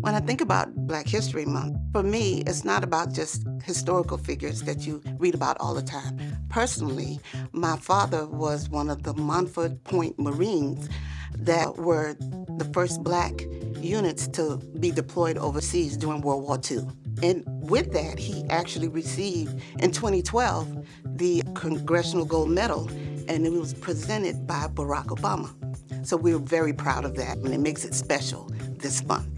When I think about Black History Month, for me, it's not about just historical figures that you read about all the time. Personally, my father was one of the Montford Point Marines that were the first black units to be deployed overseas during World War II. And with that, he actually received in 2012 the Congressional Gold Medal, and it was presented by Barack Obama. So we're very proud of that, and it makes it special this month.